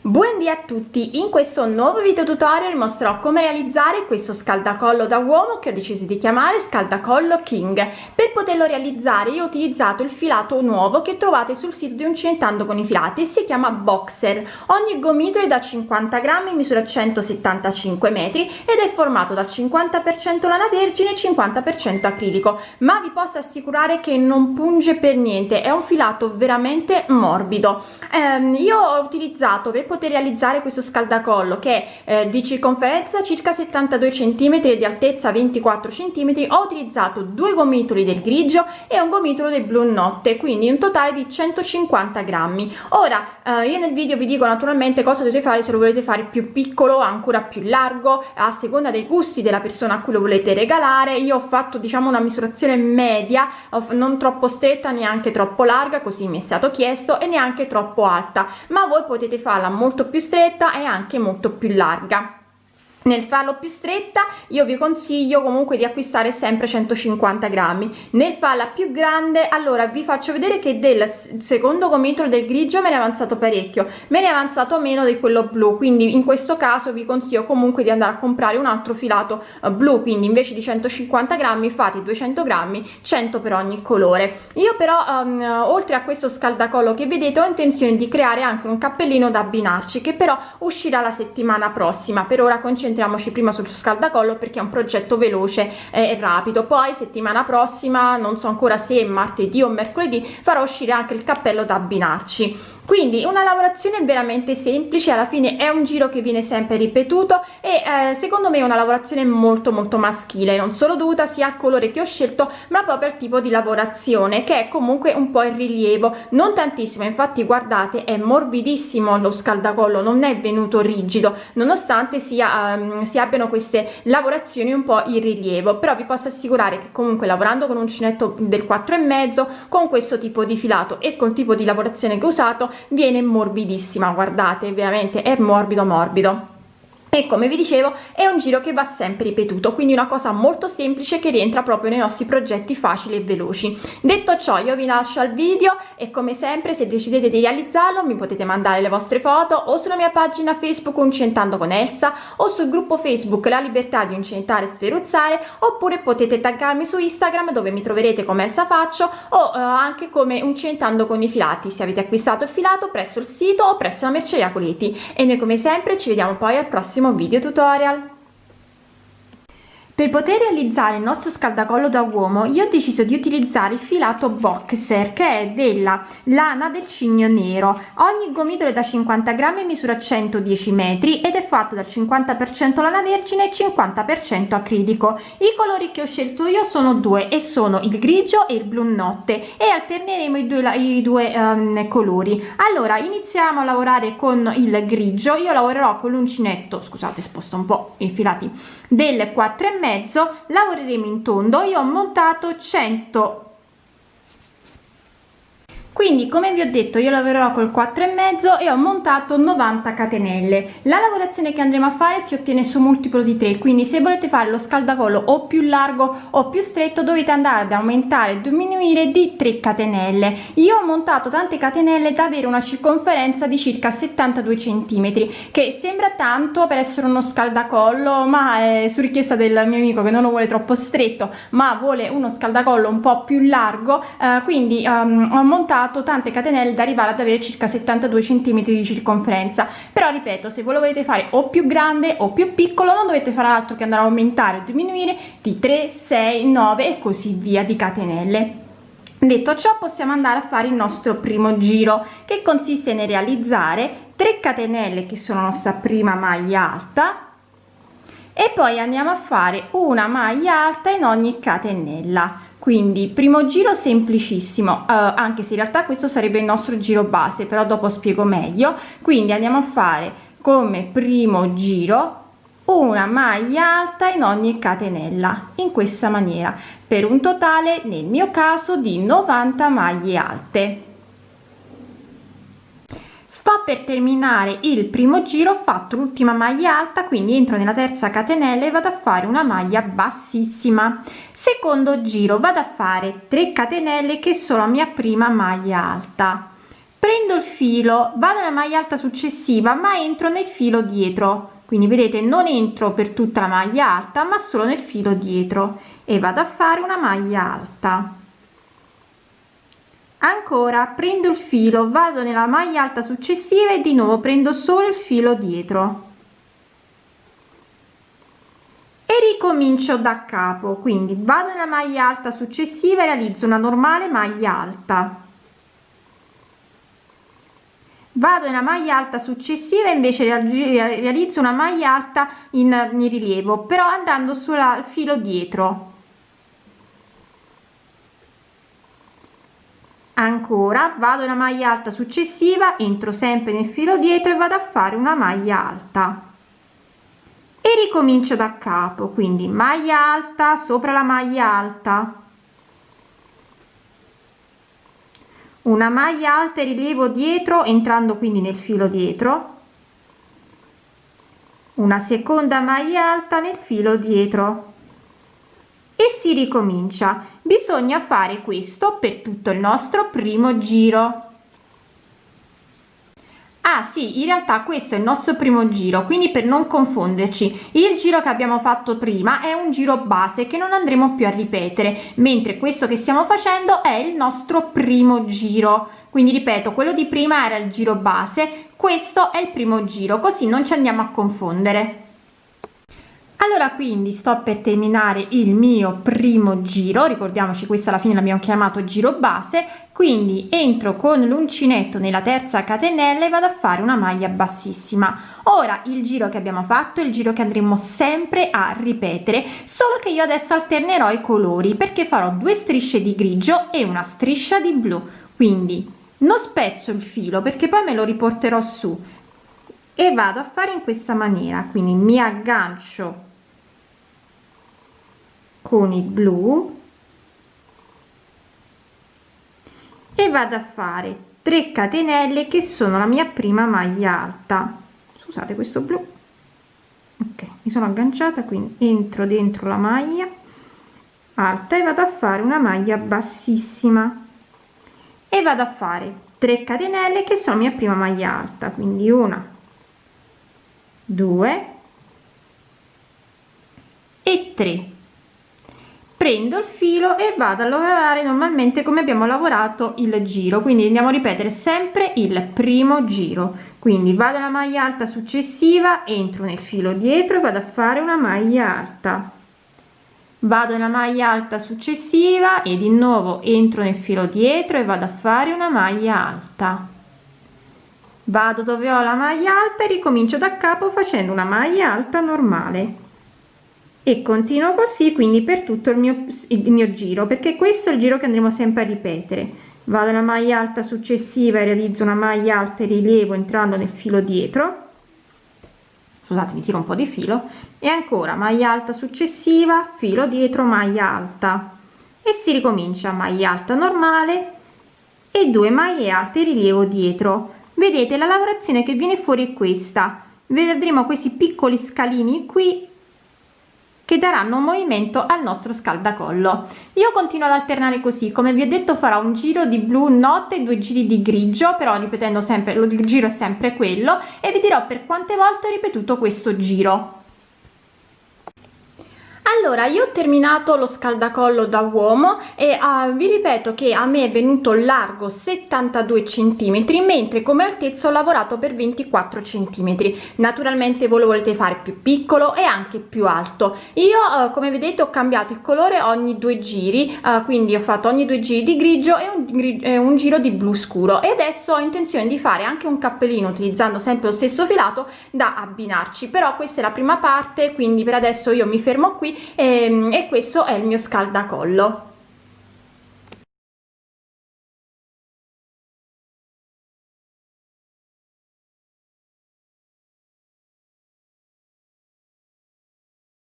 Buondì a tutti, in questo nuovo video tutorial mostrerò come realizzare questo scaldacollo da uomo che ho deciso di chiamare scaldacollo king. Per poterlo realizzare io ho utilizzato il filato nuovo che trovate sul sito di Uncinetando con i filati e si chiama Boxer. Ogni gomitolo è da 50 grammi, misura 175 metri ed è formato da 50% lana vergine e 50% acrilico, ma vi posso assicurare che non punge per niente, è un filato veramente morbido. Eh, io ho utilizzato per poter poter realizzare questo scaldacollo che è eh, di circonferenza circa 72 cm e di altezza 24 cm ho utilizzato due gomitoli del grigio e un gomitolo del blu notte quindi un totale di 150 grammi. Ora eh, io nel video vi dico naturalmente cosa dovete fare se lo volete fare più piccolo ancora più largo a seconda dei gusti della persona a cui lo volete regalare. Io ho fatto diciamo una misurazione media non troppo stretta neanche troppo larga così mi è stato chiesto e neanche troppo alta. Ma voi potete farla molto più stretta e anche molto più larga nel farlo più stretta io vi consiglio comunque di acquistare sempre 150 grammi. Nel farla più grande allora vi faccio vedere che del secondo gomitolo del grigio me ne è avanzato parecchio. Me ne è avanzato meno di quello blu quindi in questo caso vi consiglio comunque di andare a comprare un altro filato uh, blu quindi invece di 150 grammi fate 200 grammi 100 per ogni colore. Io però um, oltre a questo scaldacollo che vedete ho intenzione di creare anche un cappellino da abbinarci che però uscirà la settimana prossima. Per ora concentriamoci concentriamoci prima sul scaldacollo perché è un progetto veloce e rapido. Poi settimana prossima non so ancora se martedì o mercoledì farò uscire anche il cappello da abbinarci. Quindi una lavorazione veramente semplice alla fine è un giro che viene sempre ripetuto e eh, secondo me è una lavorazione molto molto maschile non solo dovuta sia al colore che ho scelto ma proprio al tipo di lavorazione che è comunque un po' in rilievo. Non tantissimo infatti guardate è morbidissimo lo scaldacollo non è venuto rigido nonostante sia um, si abbiano queste lavorazioni un po' in rilievo. Però vi posso assicurare che comunque lavorando con un uncinetto del 4 e mezzo con questo tipo di filato e col tipo di lavorazione che ho usato viene morbidissima. Guardate veramente è morbido morbido e come vi dicevo è un giro che va sempre ripetuto quindi una cosa molto semplice che rientra proprio nei nostri progetti facili e veloci. Detto ciò io vi lascio al video e come sempre se decidete di realizzarlo mi potete mandare le vostre foto o sulla mia pagina facebook uncentando con Elsa o sul gruppo facebook la libertà di uncentare e sferuzzare oppure potete taggarmi su instagram dove mi troverete come Elsa faccio o eh, anche come uncentando con i filati se avete acquistato il filato presso il sito o presso la merceria Coleti. E noi come sempre ci vediamo poi al prossimo prossimo video tutorial per poter realizzare il nostro scaldacollo da uomo io ho deciso di utilizzare il filato boxer che è della lana del cigno nero. Ogni gomitolo è da 50 grammi misura 110 metri ed è fatto dal 50 per cento lana vergine e 50 per cento acrilico. I colori che ho scelto io sono due e sono il grigio e il blu notte e alterneremo i due, i due um, colori. Allora iniziamo a lavorare con il grigio. Io lavorerò con l'uncinetto scusate sposto un po i filati del 4 e mezzo lavoreremo in tondo. Io ho montato 100 quindi come vi ho detto io lavorerò col 4 e mezzo e ho montato 90 catenelle. La lavorazione che andremo a fare si ottiene su multiplo di 3 quindi se volete fare lo scaldacollo o più largo o più stretto dovete andare ad aumentare e diminuire di 3 catenelle. Io ho montato tante catenelle da avere una circonferenza di circa 72 centimetri che sembra tanto per essere uno scaldacollo ma è su richiesta del mio amico che non lo vuole troppo stretto ma vuole uno scaldacollo un po più largo eh, quindi um, ho montato lavorato tante catenelle da arrivare ad avere circa 72 cm di circonferenza. Però ripeto se voi lo volete fare o più grande o più piccolo non dovete fare altro che andare a aumentare o diminuire di 3 6 9 e così via di catenelle. Detto ciò possiamo andare a fare il nostro primo giro che consiste nel realizzare 3 catenelle che sono la nostra prima maglia alta e poi andiamo a fare una maglia alta in ogni catenella quindi primo giro semplicissimo uh, anche se in realtà questo sarebbe il nostro giro base però dopo spiego meglio. Quindi andiamo a fare come primo giro una maglia alta in ogni catenella in questa maniera per un totale nel mio caso di 90 maglie alte sto per terminare il primo giro ho fatto l'ultima maglia alta quindi entro nella terza catenella e vado a fare una maglia bassissima. Secondo giro vado a fare 3 catenelle che sono la mia prima maglia alta. Prendo il filo vado alla maglia alta successiva ma entro nel filo dietro. Quindi vedete non entro per tutta la maglia alta ma solo nel filo dietro. E vado a fare una maglia alta ancora prendo il filo vado nella maglia alta successiva e di nuovo prendo solo il filo dietro. E ricomincio da capo quindi vado nella maglia alta successiva e realizzo una normale maglia alta. Vado nella maglia alta successiva invece realizzo una maglia alta in, in rilievo però andando sul filo dietro ancora vado nella maglia alta successiva entro sempre nel filo dietro e vado a fare una maglia alta. E ricomincio da capo quindi maglia alta sopra la maglia alta. Una maglia alta e rilievo dietro entrando quindi nel filo dietro. Una seconda maglia alta nel filo dietro e si ricomincia. Bisogna fare questo per tutto il nostro primo giro. Ah sì, in realtà questo è il nostro primo giro, quindi per non confonderci, il giro che abbiamo fatto prima è un giro base che non andremo più a ripetere, mentre questo che stiamo facendo è il nostro primo giro. Quindi ripeto, quello di prima era il giro base, questo è il primo giro, così non ci andiamo a confondere allora quindi sto per terminare il mio primo giro. Ricordiamoci questa alla fine l'abbiamo chiamato giro base. Quindi entro con l'uncinetto nella terza catenella e vado a fare una maglia bassissima. Ora il giro che abbiamo fatto il giro che andremo sempre a ripetere solo che io adesso alternerò i colori perché farò due strisce di grigio e una striscia di blu. Quindi non spezzo il filo perché poi me lo riporterò su. E vado a fare in questa maniera. Quindi mi aggancio con il blu e vado a fare 3 catenelle che sono la mia prima maglia alta. Scusate questo blu. Ok mi sono agganciata quindi entro dentro la maglia alta e vado a fare una maglia bassissima. E vado a fare 3 catenelle che sono mia prima maglia alta quindi una 2 e 3 prendo il filo e vado a lavorare normalmente come abbiamo lavorato il giro. Quindi andiamo a ripetere sempre il primo giro. Quindi vado alla maglia alta successiva entro nel filo dietro e vado a fare una maglia alta. Vado nella maglia alta successiva e di nuovo entro nel filo dietro e vado a fare una maglia alta. Vado dove ho la maglia alta e ricomincio da capo facendo una maglia alta normale e continuo così quindi per tutto il mio, il mio giro perché questo è il giro che andremo sempre a ripetere. Vado alla maglia alta successiva e realizzo una maglia alta e rilievo entrando nel filo dietro. Scusate mi tiro un po di filo. E ancora maglia alta successiva filo dietro maglia alta. E si ricomincia maglia alta normale e due maglie alte rilievo dietro. Vedete la lavorazione che viene fuori è questa. Vedremo questi piccoli scalini qui che daranno un movimento al nostro scaldacollo. Io continuo ad alternare così. Come vi ho detto farò un giro di blu notte due giri di grigio però ripetendo sempre il giro è sempre quello e vi dirò per quante volte ho ripetuto questo giro allora io ho terminato lo scaldacollo da uomo e uh, vi ripeto che a me è venuto largo 72 centimetri mentre come altezza ho lavorato per 24 centimetri. Naturalmente voi lo volete fare più piccolo e anche più alto. Io uh, come vedete ho cambiato il colore ogni due giri uh, quindi ho fatto ogni due giri di grigio e un, eh, un giro di blu scuro. E adesso ho intenzione di fare anche un cappellino utilizzando sempre lo stesso filato da abbinarci. Però questa è la prima parte quindi per adesso io mi fermo qui e, ehm, e questo è il mio scaldacollo